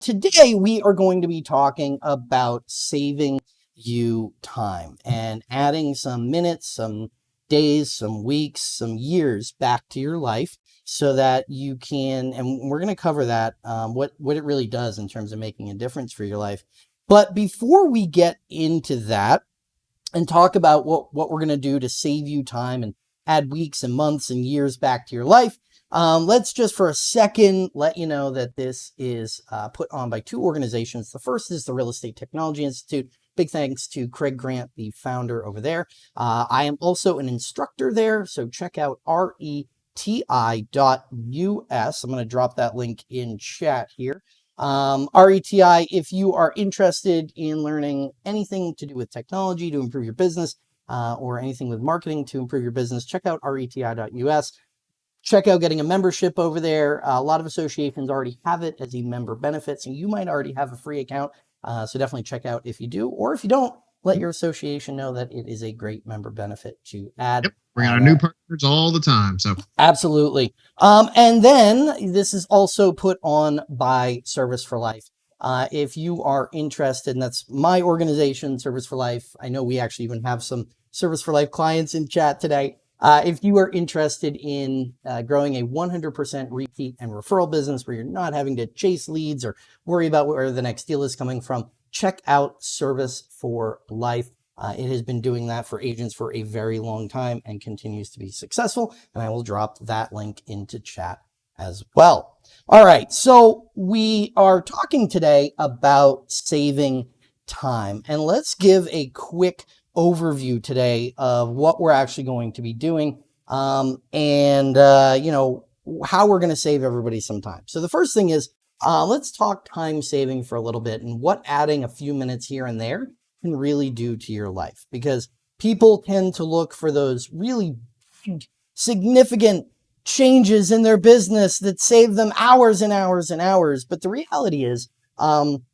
today we are going to be talking about saving you time and adding some minutes, some days, some weeks, some years back to your life so that you can, and we're going to cover that, um, what, what it really does in terms of making a difference for your life. But before we get into that and talk about what, what we're going to do to save you time and add weeks and months and years back to your life, um, let's just for a second let you know that this is uh, put on by two organizations. The first is the Real Estate Technology Institute. Big thanks to Craig Grant, the founder over there. Uh, I am also an instructor there, so check out RE reti.us. I'm going to drop that link in chat here. Um, RETI, if you are interested in learning anything to do with technology to improve your business uh, or anything with marketing to improve your business, check out reti.us. Check out getting a membership over there. Uh, a lot of associations already have it as a member benefit, so you might already have a free account. Uh, so definitely check out if you do, or if you don't, let your association know that it is a great member benefit to add. Yep. Bring on new partners all the time. So absolutely. Um, and then this is also put on by Service for Life. Uh, if you are interested, and that's my organization, Service for Life. I know we actually even have some Service for Life clients in chat today. Uh, if you are interested in uh, growing a 100% repeat and referral business where you're not having to chase leads or worry about where the next deal is coming from, check out Service for Life. Uh, it has been doing that for agents for a very long time and continues to be successful. And I will drop that link into chat as well. All right, so we are talking today about saving time. And let's give a quick overview today of what we're actually going to be doing um, and, uh, you know, how we're going to save everybody some time. So the first thing is uh, let's talk time saving for a little bit and what adding a few minutes here and there can really do to your life because people tend to look for those really significant changes in their business that save them hours and hours and hours. But the reality is um,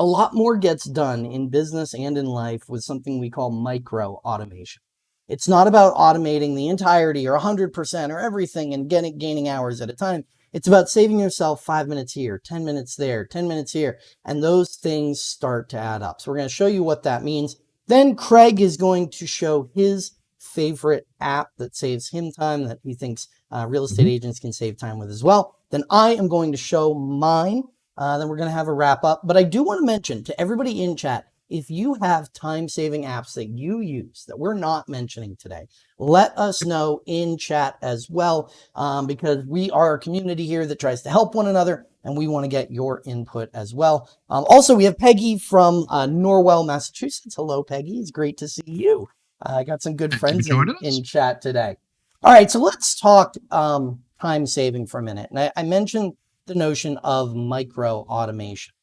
a lot more gets done in business and in life with something we call micro automation. It's not about automating the entirety or 100% or everything and getting, gaining hours at a time. It's about saving yourself five minutes here, 10 minutes there, 10 minutes here, and those things start to add up. So we're going to show you what that means. Then Craig is going to show his favorite app that saves him time that he thinks uh, real estate mm -hmm. agents can save time with as well. Then I am going to show mine. Uh, then we're going to have a wrap up. But I do want to mention to everybody in chat, if you have time-saving apps that you use that we're not mentioning today, let us know in chat as well, um, because we are a community here that tries to help one another and we want to get your input as well. Um, also, we have Peggy from uh, Norwell, Massachusetts. Hello, Peggy. It's great to see you. Uh, I got some good friends in, in, chat today. All right, so let's talk um, time saving for a minute. And I, I mentioned the notion of micro automation.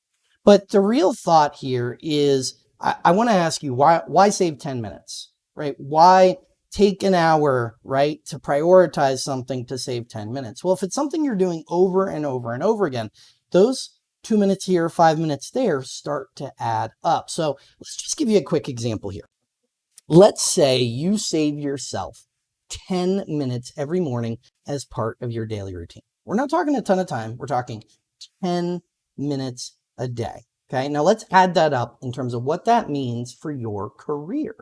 But the real thought here is, I, I want to ask you, why, why save 10 minutes, right? Why take an hour, right, to prioritize something to save 10 minutes? Well, if it's something you're doing over and over and over again, those two minutes here, five minutes there start to add up. So let's just give you a quick example here. Let's say you save yourself 10 minutes every morning as part of your daily routine. We're not talking a ton of time. We're talking 10 minutes a day. Okay, now let's add that up in terms of what that means for your career.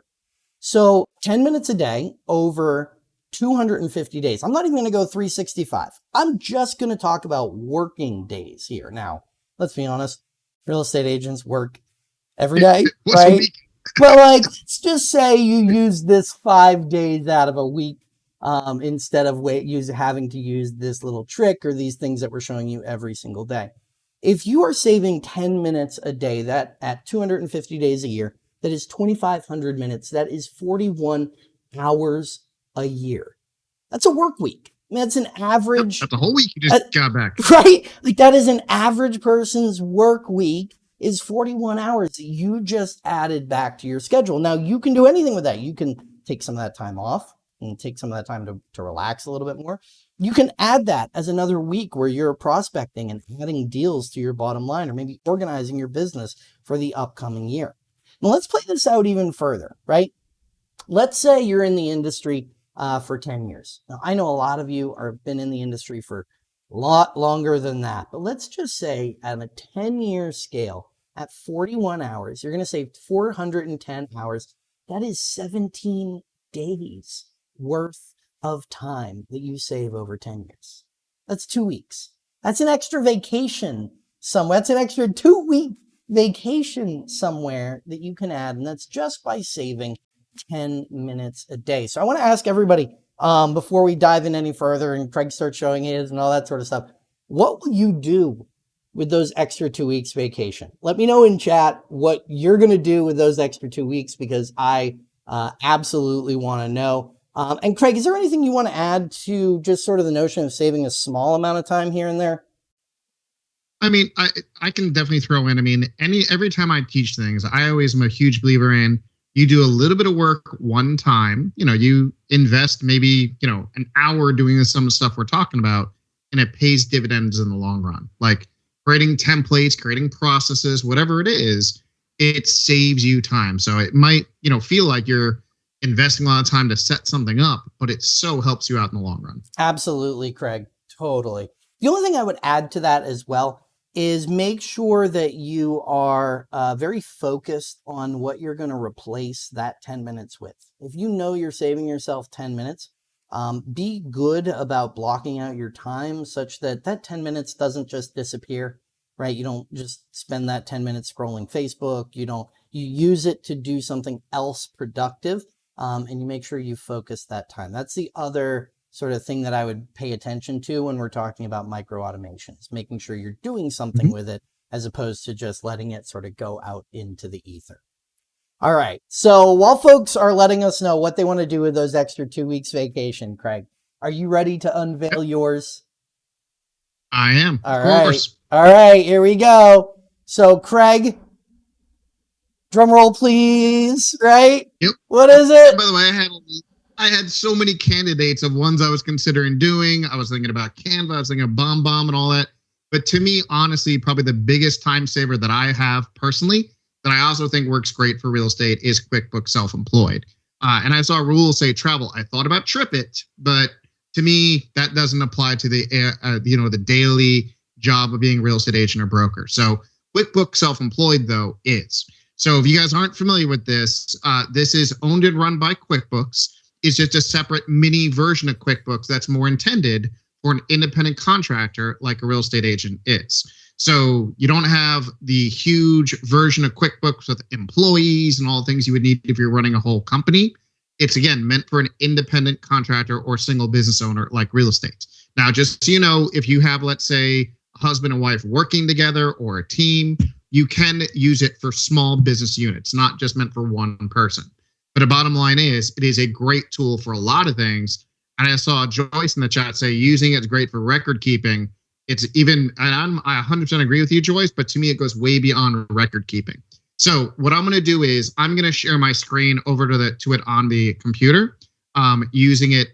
So 10 minutes a day over 250 days. I'm not even going to go 365. I'm just going to talk about working days here. Now, let's be honest, real estate agents work every day, right? but like, let's just say you use this five days out of a week um, instead of wait, use, having to use this little trick or these things that we're showing you every single day. If you are saving 10 minutes a day, that at 250 days a year, that is 2,500 minutes. That is 41 hours a year. That's a work week. I mean, that's an average. That's a whole week you just uh, got back. Right? Like that is an average person's work week is 41 hours that you just added back to your schedule. Now you can do anything with that. You can take some of that time off and take some of that time to, to relax a little bit more. You can add that as another week where you're prospecting and adding deals to your bottom line or maybe organizing your business for the upcoming year. Now let's play this out even further, right? Let's say you're in the industry uh, for 10 years. Now I know a lot of you are been in the industry for a lot longer than that. But let's just say on a 10 year scale, at 41 hours, you're going to save 410 hours. That is 17 days worth of time that you save over 10 years. That's two weeks. That's an extra vacation somewhere. That's an extra two week vacation somewhere that you can add. And that's just by saving 10 minutes a day. So I want to ask everybody um, before we dive in any further and Craig starts showing his and all that sort of stuff, what will you do with those extra two weeks vacation? Let me know in chat what you're going to do with those extra two weeks because I uh, absolutely want to know. Um, and Craig, is there anything you want to add to just sort of the notion of saving a small amount of time here and there? I mean, I I can definitely throw in. I mean, any every time I teach things, I always am a huge believer in you do a little bit of work one time. You know, you invest maybe you know an hour doing some of stuff we're talking about, and it pays dividends in the long run. Like creating templates, creating processes, whatever it is, it saves you time. So it might you know feel like you're investing a lot of time to set something up, but it so helps you out in the long run. Absolutely, Craig. Totally. The only thing I would add to that as well is make sure that you are uh, very focused on what you're going to replace that 10 minutes with. If you know you're saving yourself 10 minutes, um, be good about blocking out your time such that that 10 minutes doesn't just disappear, right? You don't just spend that 10 minutes scrolling Facebook. You don't, you use it to do something else productive um, and you make sure you focus that time. That's the other sort of thing that I would pay attention to when we're talking about micro automations, making sure you're doing something mm -hmm. with it as opposed to just letting it sort of go out into the ether. All right. So while folks are letting us know what they want to do with those extra two weeks vacation, Craig, are you ready to unveil yours? I am. All right. All right. Here we go. So Craig, Drum roll, please. Right? Yep. What is it? By the way, I had I had so many candidates of ones I was considering doing. I was thinking about Canva, I was thinking of BombBomb and all that. But to me, honestly, probably the biggest time saver that I have personally, that I also think works great for real estate, is QuickBooks Self-Employed. Uh, and I saw rules say travel. I thought about TripIt, but to me, that doesn't apply to the uh, uh, you know the daily job of being a real estate agent or broker. So QuickBooks Self-Employed though is. So if you guys aren't familiar with this, uh, this is owned and run by QuickBooks. It's just a separate mini version of QuickBooks that's more intended for an independent contractor like a real estate agent is. So you don't have the huge version of QuickBooks with employees and all the things you would need if you're running a whole company. It's again meant for an independent contractor or single business owner like real estate. Now, just so you know, if you have, let's say, a husband and wife working together or a team, you can use it for small business units, not just meant for one person. But the bottom line is, it is a great tool for a lot of things. And I saw Joyce in the chat say using it's great for record keeping. It's even, and I'm, I 100% agree with you, Joyce, but to me, it goes way beyond record keeping. So what I'm going to do is I'm going to share my screen over to the to it on the computer, um, using it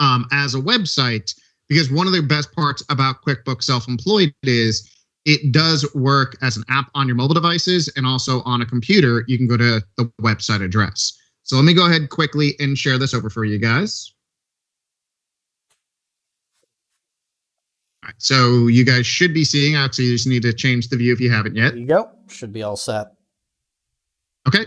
um, as a website because one of the best parts about QuickBooks Self-Employed is it does work as an app on your mobile devices and also on a computer. You can go to the website address. So let me go ahead quickly and share this over for you guys. All right, so you guys should be seeing, actually you just need to change the view if you haven't yet. There you go, should be all set. Okay,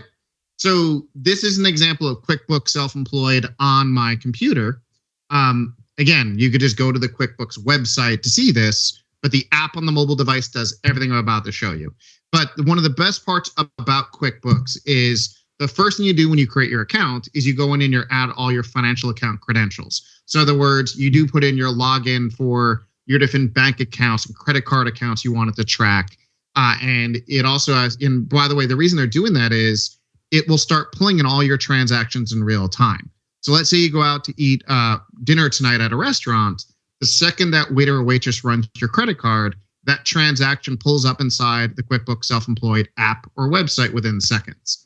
so this is an example of QuickBooks Self-Employed on my computer. Um, again, you could just go to the QuickBooks website to see this, but the app on the mobile device does everything I'm about to show you. But one of the best parts about QuickBooks is the first thing you do when you create your account is you go in and you add all your financial account credentials. So in other words, you do put in your login for your different bank accounts and credit card accounts you wanted to track. Uh, and it also has, and by the way, the reason they're doing that is it will start pulling in all your transactions in real time. So let's say you go out to eat uh, dinner tonight at a restaurant the second that waiter or waitress runs your credit card, that transaction pulls up inside the QuickBooks Self-Employed app or website within seconds.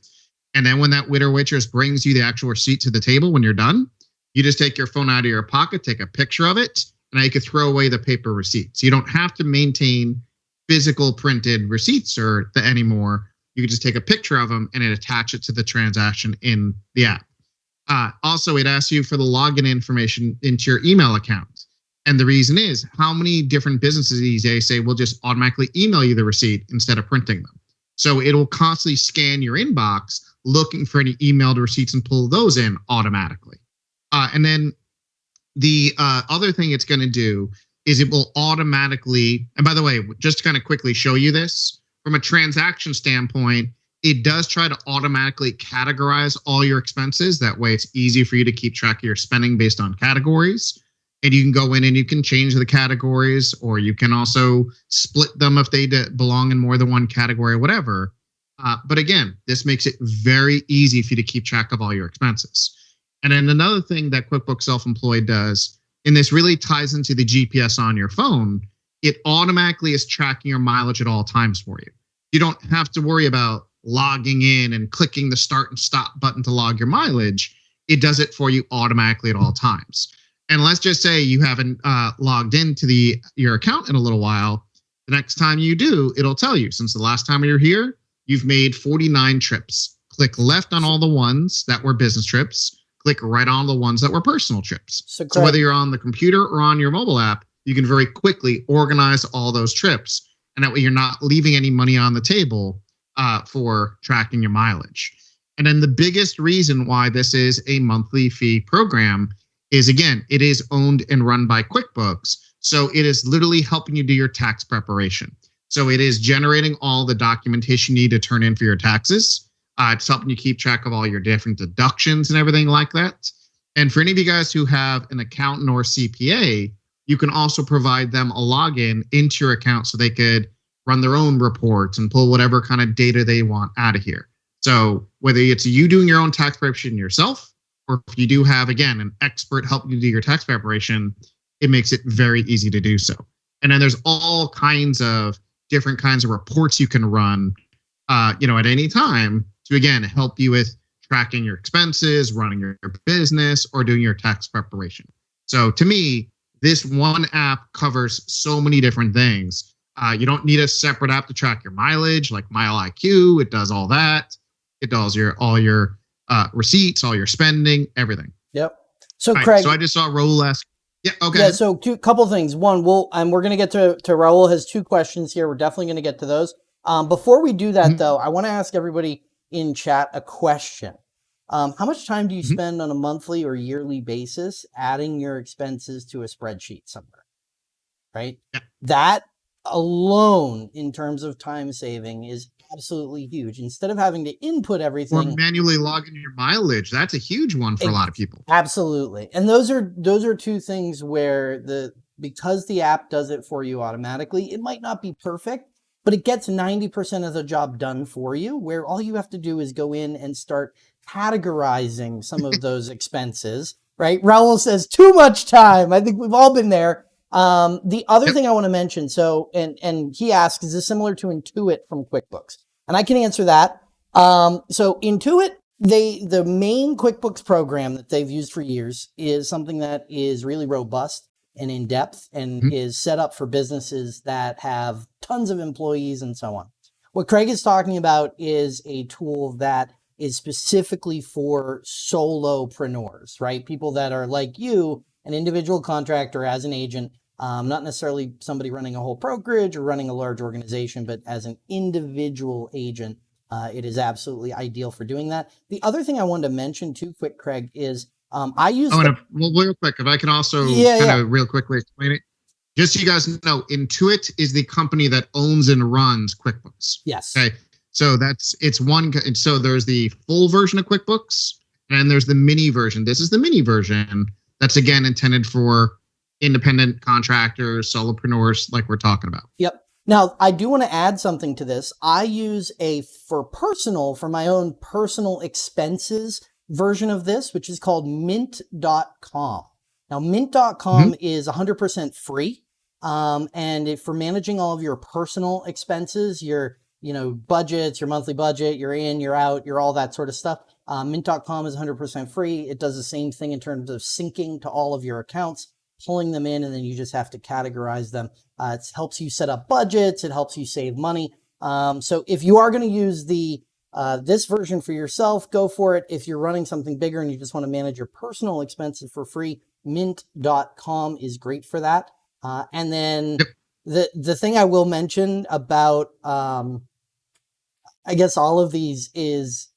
And then when that waiter or waitress brings you the actual receipt to the table when you're done, you just take your phone out of your pocket, take a picture of it, and you can throw away the paper receipt. So you don't have to maintain physical printed receipts or the, anymore. You can just take a picture of them and it attach it to the transaction in the app. Uh, also, it asks you for the login information into your email account. And the reason is how many different businesses these days say we'll just automatically email you the receipt instead of printing them. So it'll constantly scan your inbox looking for any emailed receipts and pull those in automatically. Uh, and then the uh, other thing it's going to do is it will automatically, and by the way, just to kind of quickly show you this, from a transaction standpoint, it does try to automatically categorize all your expenses. That way it's easy for you to keep track of your spending based on categories. And you can go in and you can change the categories, or you can also split them if they belong in more than one category, or whatever. Uh, but again, this makes it very easy for you to keep track of all your expenses. And then another thing that QuickBooks Self Employed does, and this really ties into the GPS on your phone, it automatically is tracking your mileage at all times for you. You don't have to worry about logging in and clicking the start and stop button to log your mileage. It does it for you automatically at all times. And let's just say you haven't uh, logged into the your account in a little while. The next time you do, it'll tell you since the last time you're here, you've made 49 trips. Click left on all the ones that were business trips. Click right on the ones that were personal trips. So, so whether you're on the computer or on your mobile app, you can very quickly organize all those trips. And that way you're not leaving any money on the table uh, for tracking your mileage. And then the biggest reason why this is a monthly fee program is again, it is owned and run by QuickBooks. So it is literally helping you do your tax preparation. So it is generating all the documentation you need to turn in for your taxes. Uh, it's helping you keep track of all your different deductions and everything like that. And for any of you guys who have an accountant or CPA, you can also provide them a login into your account so they could run their own reports and pull whatever kind of data they want out of here. So whether it's you doing your own tax preparation yourself, or if you do have, again, an expert help you do your tax preparation, it makes it very easy to do so. And then there's all kinds of different kinds of reports you can run, uh, you know, at any time to again help you with tracking your expenses, running your business, or doing your tax preparation. So to me, this one app covers so many different things. Uh, you don't need a separate app to track your mileage, like MileIQ. It does all that. It does your all your uh, receipts, all your spending, everything. Yep. So Craig, so I just saw Raul ask. Yeah. Okay. Yeah. So two couple things. One, we'll and we're gonna get to to Raul has two questions here. We're definitely gonna get to those. Um, before we do that mm-hmm. though, I want to ask everybody in chat a question. Um, how much time do you mm-hmm. spend on a monthly or yearly basis adding your expenses to a spreadsheet somewhere? Right. Yeah. That alone, in terms of time saving, is absolutely huge. Instead of having to input everything or manually log in your mileage, that's a huge one for it, a lot of people. Absolutely. And those are those are two things where the because the app does it for you automatically, it might not be perfect, but it gets 90% of the job done for you, where all you have to do is go in and start categorizing some of those expenses, right? Raul says too much time. I think we've all been there. Um, the other thing I want to mention, so, and, and he asks, is this similar to Intuit from QuickBooks? And I can answer that. Um, so Intuit, they, the main QuickBooks program that they've used for years is something that is really robust and in depth and mm-hmm. is set up for businesses that have tons of employees and so on. What Craig is talking about is a tool that is specifically for solopreneurs, right? People that are like you, an individual contractor as an agent um, not necessarily somebody running a whole brokerage or running a large organization, but as an individual agent, uh, it is absolutely ideal for doing that. The other thing I wanted to mention too, quick, Craig, is um, I use. Want to well, real quick. If I can also yeah, kind yeah. of real quickly explain it, just so you guys know, Intuit is the company that owns and runs QuickBooks. Yes. Okay. So that's it's one. So there's the full version of QuickBooks, and there's the mini version. This is the mini version. That's again intended for independent contractors, solopreneurs, like we're talking about. Yep. Now, I do want to add something to this. I use a for personal, for my own personal expenses version of this, which is called mint.com. Now, mint.com mm-hmm. is 100% free. Um, and if, for managing all of your personal expenses, your you know budgets, your monthly budget, you're in, you're out, you're all that sort of stuff. Uh, mint.com is 100% free. It does the same thing in terms of syncing to all of your accounts pulling them in and then you just have to categorize them. Uh, it helps you set up budgets. It helps you save money. Um, so if you are going to use the uh, this version for yourself, go for it. If you're running something bigger and you just want to manage your personal expenses for free, mint.com is great for that. Uh, and then Yep. the the thing I will mention about um, I guess all of these is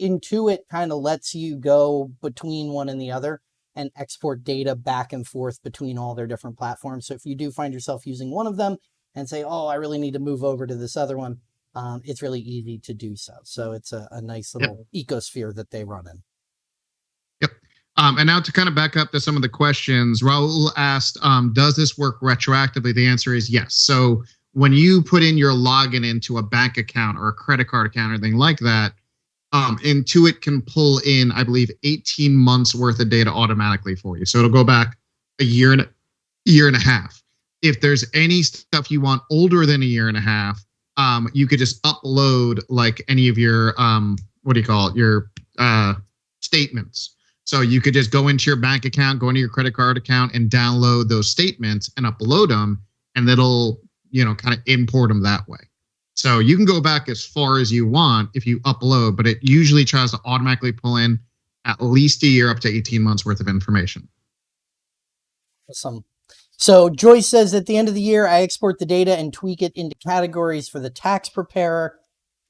Intuit kind of lets you go between one and the other and export data back and forth between all their different platforms. So if you do find yourself using one of them and say, "Oh, I really need to move over to this other one," um, it's really easy to do so. So it's a, a nice Yep. little ecosphere that they run in. Um, and now to kind of back up to some of the questions, Raul asked, um, does this work retroactively? The answer is yes. So when you put in your login into a bank account or a credit card account or anything like that, um, Intuit can pull in, I believe, 18 months worth of data automatically for you. So it'll go back a year and a year and a half. If there's any stuff you want older than a year and a half, um, you could just upload like any of your um, what do you call it, your uh, statements. So you could just go into your bank account, go into your credit card account, and download those statements and upload them, and it'll you know kind of import them that way. So you can go back as far as you want if you upload, but it usually tries to automatically pull in at least a year up to 18 months worth of information. Awesome. So Joyce says at the end of the year, I export the data and tweak it into categories for the tax preparer.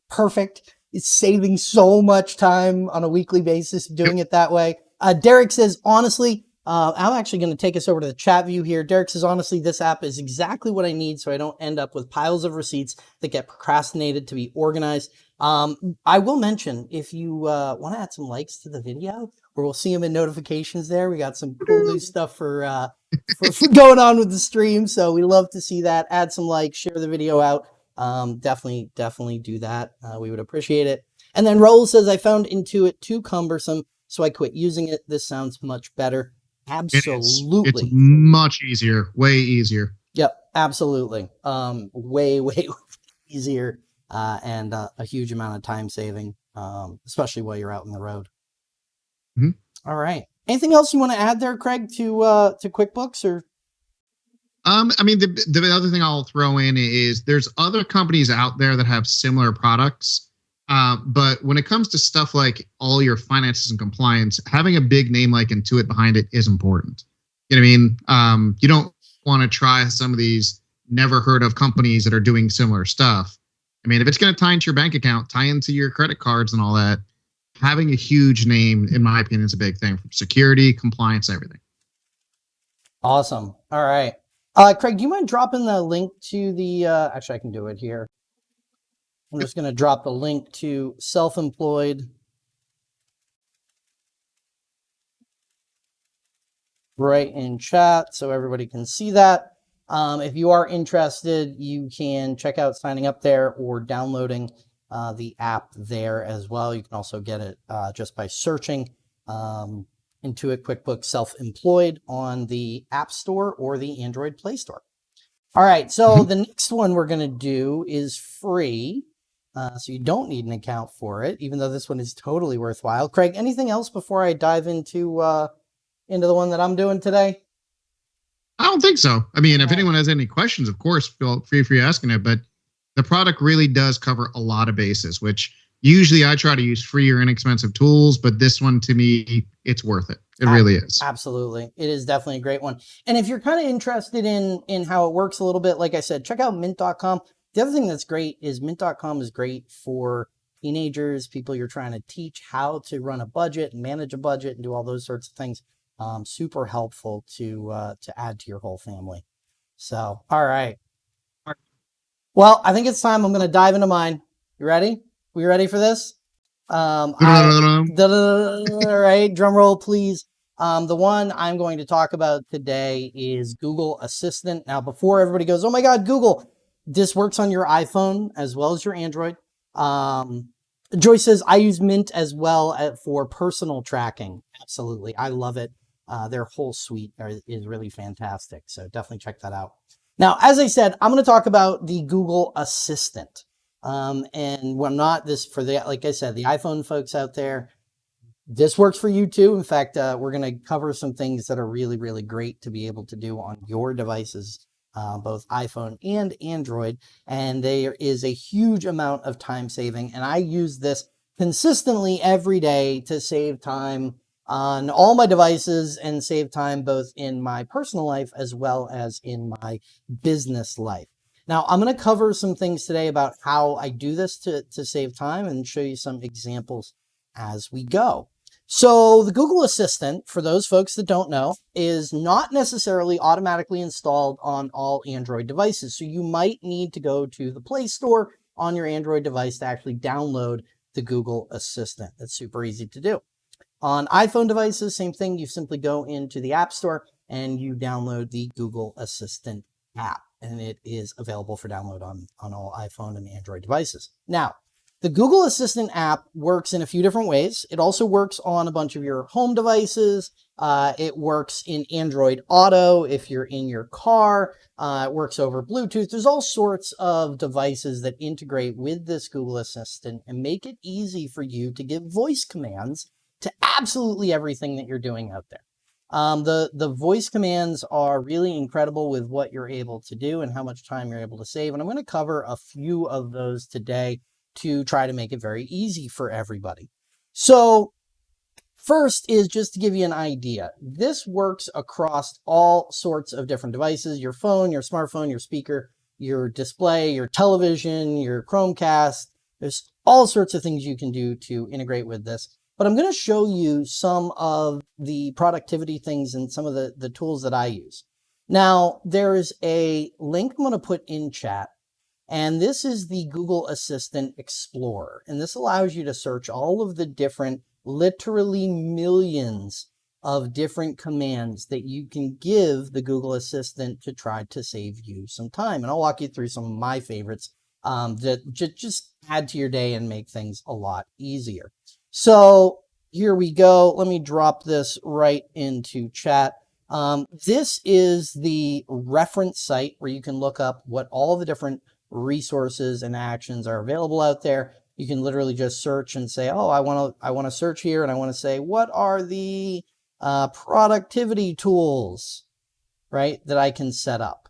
Perfect. It's saving so much time on a weekly basis doing it that way. Uh, Derek says, honestly, uh, I'm actually going to take us over to the chat view here. Derek says, honestly, this app is exactly what I need so I don't end up with piles of receipts that get procrastinated to be organized. Um, I will mention if you uh, want to add some likes to the video, or we'll see them in notifications there. We got some cool new stuff for, uh, for, for going on with the stream. So we love to see that. Add some likes, share the video out. Um, definitely, definitely do that. Uh, we would appreciate it. And then Raul says, I found Intuit too cumbersome, so I quit using it. This sounds much better. It. Absolutely. It's much easier, way easier. Yep, absolutely. Um, way, way easier uh, and uh, a huge amount of time saving, um, especially while you're out on the road. Mhm. All right. Anything else you want to add there, Craig, to uh, to QuickBooks or? Um, I mean, the the other thing I'll throw in is there's other companies out there that have similar products. Uh, but when it comes to stuff like all your finances and compliance, having a big name like Intuit behind it is important. You know what I mean? Um, you don't want to try some of these never heard of companies that are doing similar stuff. I mean, if it's going to tie into your bank account, tie into your credit cards and all that, having a huge name, in my opinion, is a big thing for security, compliance, everything. Awesome. All right. Uh, Craig, do you mind dropping the link to the, uh, actually I can do it here. I'm just going to drop the link to self-employed. Right in chat so everybody can see that. Um, if you are interested, you can check out signing up there or downloading uh, the app there as well. You can also get it uh, just by searching um, Intuit QuickBooks Self-Employed on the App Store or the Android Play Store. All right, so the next one we're going to do is free. Uh, so you don't need an account for it, even though this one is totally worthwhile. Craig, anything else before I dive into uh, into the one that I'm doing today? I don't think so. I mean, if anyone has any questions, of course, feel free for asking it. But the product really does cover a lot of bases, which usually I try to use free or inexpensive tools, but this one to me, it's worth it. It really is. Absolutely. It is definitely a great one. And if you're kind of interested in in how it works a little bit, like I said, check out mint.com. The other thing that's great is mint.com is great for teenagers, people you're trying to teach how to run a budget and manage a budget and do all those sorts of things. Um, super helpful to uh, to add to your whole family. So, all right. Well, I think it's time. I'm going to dive into mine. You ready? We ready for this? Um, I, all right, drum roll, please. Um, the one I'm going to talk about today is Google Assistant. Now, before everybody goes, oh my God, Google, this works on your iPhone as well as your Android. Um, Joyce says, I use Mint as well at, for personal tracking. Absolutely. I love it. Uh, their whole suite are, is really fantastic. So definitely check that out. Now, as I said, I'm going to talk about the Google Assistant. Um, and I'm not this for the, like I said, the iPhone folks out there, this works for you too. In fact, uh, we're going to cover some things that are really, really great to be able to do on your devices, uh, both iPhone and Android. And there is a huge amount of time saving. And I use this consistently every day to save time on all my devices and save time both in my personal life as well as in my business life. Now, I'm going to cover some things today about how I do this to, to save time and show you some examples as we go. So the Google Assistant, for those folks that don't know, is not necessarily automatically installed on all Android devices. So you might need to go to the Play Store on your Android device to actually download the Google Assistant. That's super easy to do. On iPhone devices, same thing. You simply go into the App Store and you download the Google Assistant app, and it is available for download on, on all iPhone and Android devices. Now, the Google Assistant app works in a few different ways. It also works on a bunch of your home devices. Uh, it works in Android Auto if you're in your car. Uh, it works over Bluetooth. There's all sorts of devices that integrate with this Google Assistant and make it easy for you to give voice commands to absolutely everything that you're doing out there. Um, the, the voice commands are really incredible with what you're able to do and how much time you're able to save. And I'm going to cover a few of those today to try to make it very easy for everybody. So first is just to give you an idea. This works across all sorts of different devices, your phone, your smartphone, your speaker, your display, your television, your Chromecast. There's all sorts of things you can do to integrate with this. But I'm going to show you some of the productivity things and some of the, the tools that I use. Now, there's a link I'm going to put in chat and this is the Google Assistant Explorer. And this allows you to search all of the different, literally millions of different commands that you can give the Google Assistant to try to save you some time. And I'll walk you through some of my favorites um, that just add to your day and make things a lot easier. So here we go. Let me drop this right into chat. Um, this is the reference site where you can look up what all the different resources and actions are available out there. You can literally just search and say, oh, I want to I want to search here and I want to say, what are the uh, productivity tools, right, that I can set up?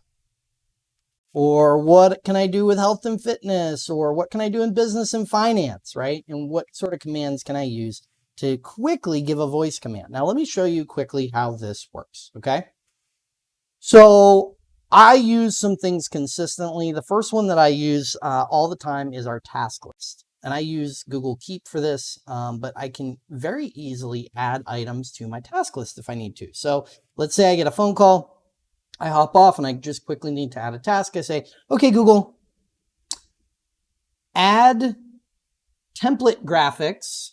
Or what can I do with health and fitness? Or what can I do in business and finance, right? And what sort of commands can I use to quickly give a voice command? Now, let me show you quickly how this works, okay? So I use some things consistently. The first one that I use uh, all the time is our task list. And I use Google Keep for this, um, but I can very easily add items to my task list if I need to. So let's say I get a phone call, I hop off and I just quickly need to add a task. I say, okay, Google, add template graphics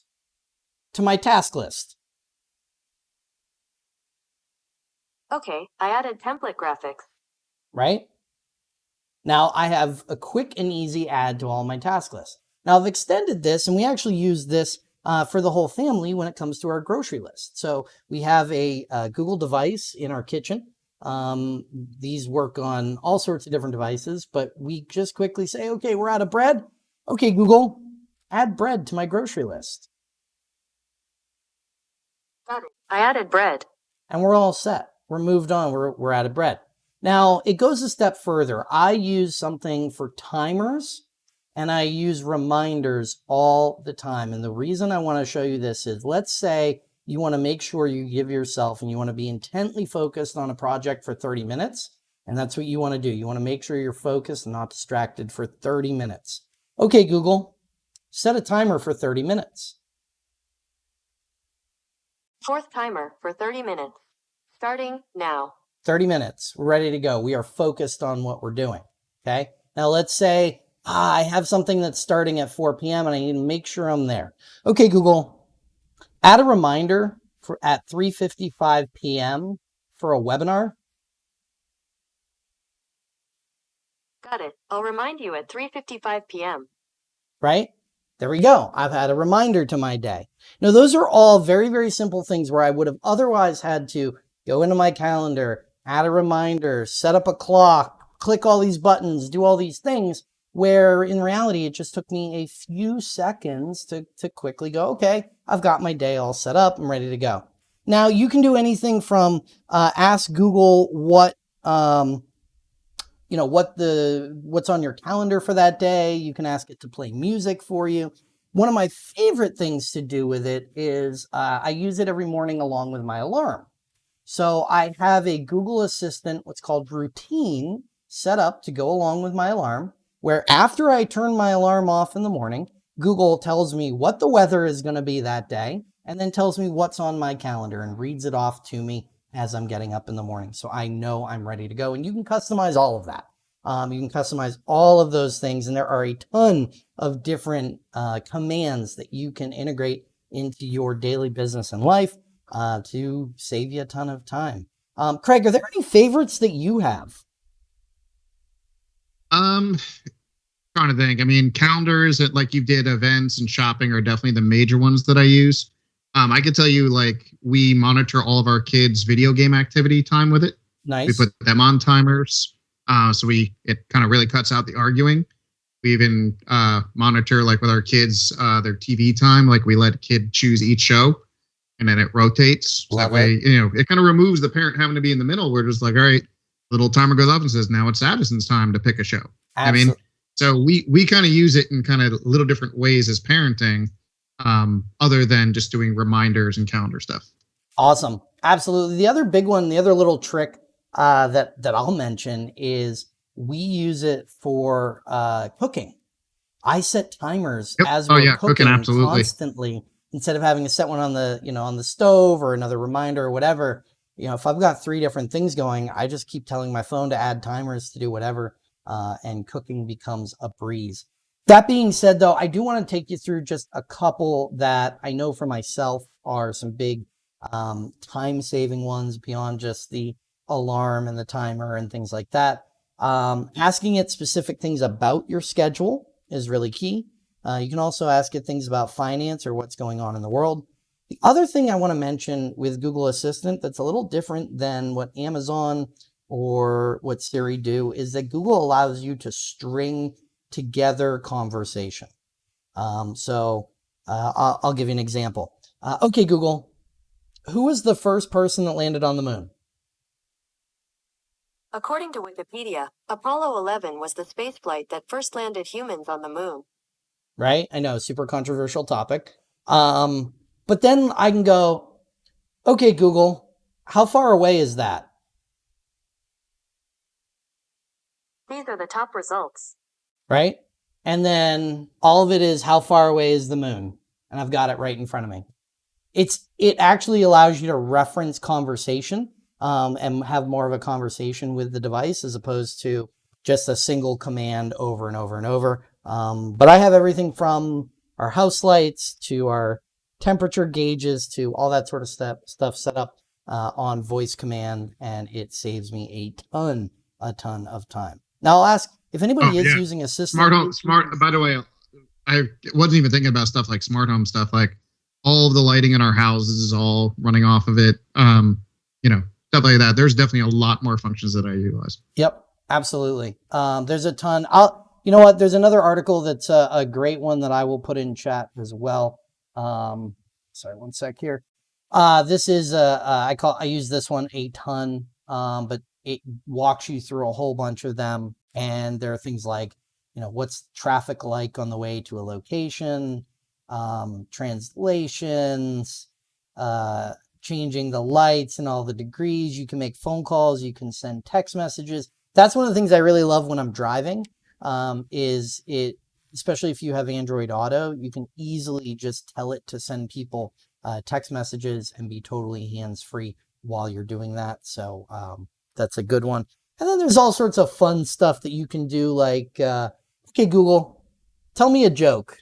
to my task list. Okay, I added template graphics right? Now I have a quick and easy add to all my task lists. Now I've extended this and we actually use this uh, for the whole family when it comes to our grocery list. So we have a, a Google device in our kitchen. Um, these work on all sorts of different devices, but we just quickly say, okay, we're out of bread. Okay, Google, add bread to my grocery list. Got it. I added bread. And we're all set. We're moved on. We're, we're out of bread. Now, it goes a step further. I use something for timers and I use reminders all the time. And the reason I want to show you this is let's say you want to make sure you give yourself and you want to be intently focused on a project for 30 minutes. And that's what you want to do. You want to make sure you're focused and not distracted for 30 minutes. Okay, Google, set a timer for 30 minutes. Fourth timer for 30 minutes. Starting now. 30 minutes, we're ready to go. We are focused on what we're doing. Okay. Now let's say ah, I have something that's starting at 4 p.m. and I need to make sure I'm there. Okay, Google, add a reminder for at 3.55 p.m. for a webinar. Got it. I'll remind you at 3.55 p.m. Right? There we go. I've had a reminder to my day. Now, those are all very, very simple things where I would have otherwise had to go into my calendar, add a reminder, set up a clock, click all these buttons, do all these things, where in reality, it just took me a few seconds to, to quickly go, okay, I've got my day all set up, I'm ready to go. Now you can do anything from uh, ask Google what, um, you know, what the, what's on your calendar for that day. You can ask it to play music for you. one of my favorite things to do with it is uh, I use it every morning along with my alarm. So I have a Google Assistant, what's called routine, set up to go along with my alarm, where after I turn my alarm off in the morning, Google tells me what the weather is going to be that day, and then tells me what's on my calendar and reads it off to me as I'm getting up in the morning. So I know I'm ready to go. And you can customize all of that. Um, you can customize all of those things. And there are a ton of different uh, commands that you can integrate into your daily business and life uh, to save you a ton of time. Um, Craig, are there any favorites that you have? Um, trying to think. I mean, calendars that like you did events and shopping are definitely the major ones that I use. Um, I could tell you, like, we monitor all of our kids' video game activity time with it. Nice. We put them on timers, uh, so we it kind of really cuts out the arguing. We even uh, monitor like with our kids uh, their TV time. Like we let a kid choose each show, and then it rotates. So that way, you know, it kind of removes the parent having to be in the middle. We're just like, all right, little timer goes off and says, now it's Addison's time to pick a show. I mean, so we we kind of use it in kind of little different ways as parenting, um, other than just doing reminders and calendar stuff. Awesome. Absolutely. The other big one, the other little trick uh, that, that I'll mention is we use it for uh, cooking. I set timers Yep. as Oh, we're yeah, cooking, cooking absolutely. constantly instead of having to set one on the, you know, on the stove or another reminder or whatever. You know, if I've got three different things going, I just keep telling my phone to add timers to do whatever, uh, and cooking becomes a breeze. That being said, though, I do want to take you through just a couple that I know for myself are some big um, time saving ones beyond just the alarm and the timer and things like that. Um, asking it specific things about your schedule is really key. Uh, you can also ask it things about finance or what's going on in the world. The other thing I want to mention with Google Assistant that's a little different than what Amazon or what Siri do is that Google allows you to string together conversation. Um, so uh, I'll, I'll give you an example. Uh, okay, Google, who was the first person that landed on the moon? According to Wikipedia, Apollo 11 was the spaceflight that first landed humans on the moon. Right? I know, super controversial topic. Um, but then I can go, okay, Google, how far away is that? These are the top results. Right? And then all of it is how far away is the moon? And I've got it right in front of me. It's it actually allows you to reference conversation um, and have more of a conversation with the device as opposed to just a single command over and over and over. Um, but I have everything from our house lights to our temperature gauges to all that sort of stuff stuff set up uh, on voice command, and it saves me a ton, a ton of time. Now I'll ask if anybody Oh, is yeah. using Assistant. Smart home, smart. By the way, I wasn't even thinking about stuff like smart home stuff. Like all of the lighting in our houses is all running off of it. Um, you know, stuff like that. There's definitely a lot more functions that I utilize. Yep, absolutely. Um, there's a ton. I'll, you know what? There's another article that's a, a great one that I will put in chat as well. Um, sorry, one sec here. Uh, this is I call I use this one a ton, um, but it walks you through a whole bunch of them, and there are things like, you know, what's traffic like on the way to a location, um, translations, uh, changing the lights and all the degrees. You can make phone calls. You can send text messages. That's one of the things I really love when I'm driving. Um, is it, especially if you have Android Auto, you can easily just tell it to send people uh, text messages and be totally hands free while you're doing that. So um, that's a good one. And then there's all sorts of fun stuff that you can do, like, uh, okay, Google, tell me a joke.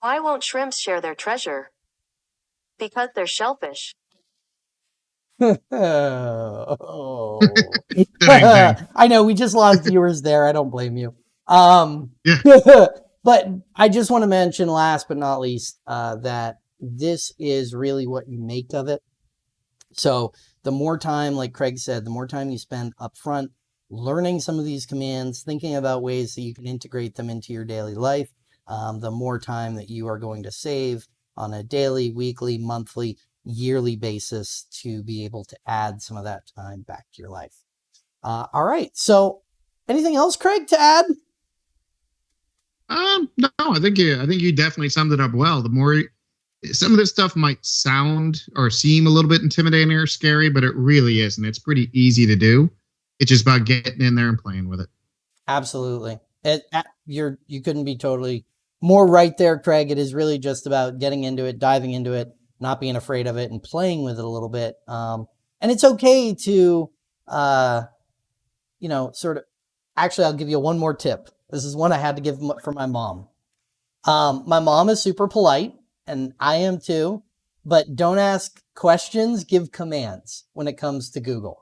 Why won't shrimps share their treasure? Because they're shellfish. Oh. I know we just lost viewers there. I don't blame you. Um, Yeah. but I just want to mention, last but not least, uh, that this is really what you make of it. So the more time, like Craig said, the more time you spend up front learning some of these commands, thinking about ways that you can integrate them into your daily life, um, the more time that you are going to save on a daily, weekly, monthly, yearly basis to be able to add some of that time back to your life. Uh, all right. So anything else, Craig, to add? Um, no, I think you. I think you definitely summed it up well. The more some of this stuff might sound or seem a little bit intimidating or scary, but it really isn't. It's pretty easy to do. It's just about getting in there and playing with it. Absolutely. It, you're you couldn't be totally more right there, Craig. It is really just about getting into it, diving into it, not being afraid of it, and playing with it a little bit. Um, and it's okay to, uh, you know, sort of. Actually, I'll give you one more tip. This is one I had to give for my mom. Um, my mom is super polite, and I am too. But don't ask questions. Give commands when it comes to Google.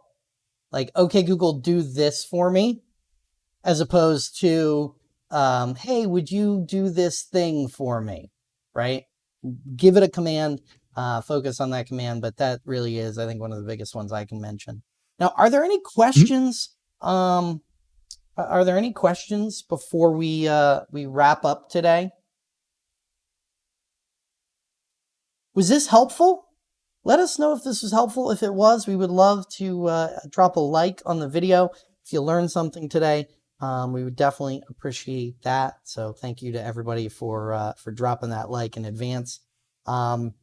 Like, okay, Google, do this for me as opposed to, um, hey, would you do this thing for me? Right? Give it a command, uh, focus on that command. But that really is, I think, one of the biggest ones I can mention. Now, are there any questions? Um, are there any questions before we uh, we wrap up today? Was this helpful? Let us know if this was helpful. If it was, we would love to uh, drop a like on the video. If you learned something today, um, we would definitely appreciate that. So thank you to everybody for uh, for dropping that like in advance. Um,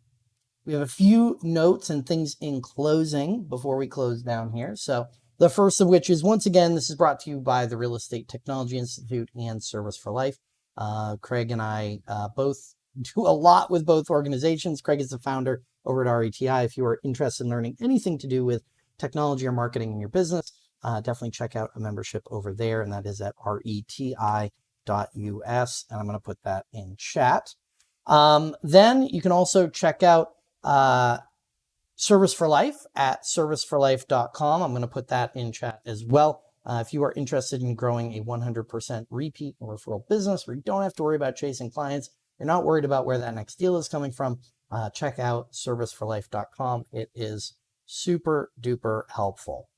we have a few notes and things in closing before we close down here. So the first of which is once again, this is brought to you by the Real Estate Technology Institute and Service for Life. Uh, Craig and I uh, both do a lot with both organizations. Craig is the founder over at RETI. If you are interested in learning anything to do with technology or marketing in your business, uh, definitely check out a membership over there, and that is at reti.us. And I'm going to put that in chat. Um, then you can also check out uh, Service for Life at serviceforlife.com. I'm going to put that in chat as well. Uh, if you are interested in growing a 100% repeat or referral business where you don't have to worry about chasing clients, you're not worried about where that next deal is coming from, uh, check out serviceforlife.com. It is super duper helpful.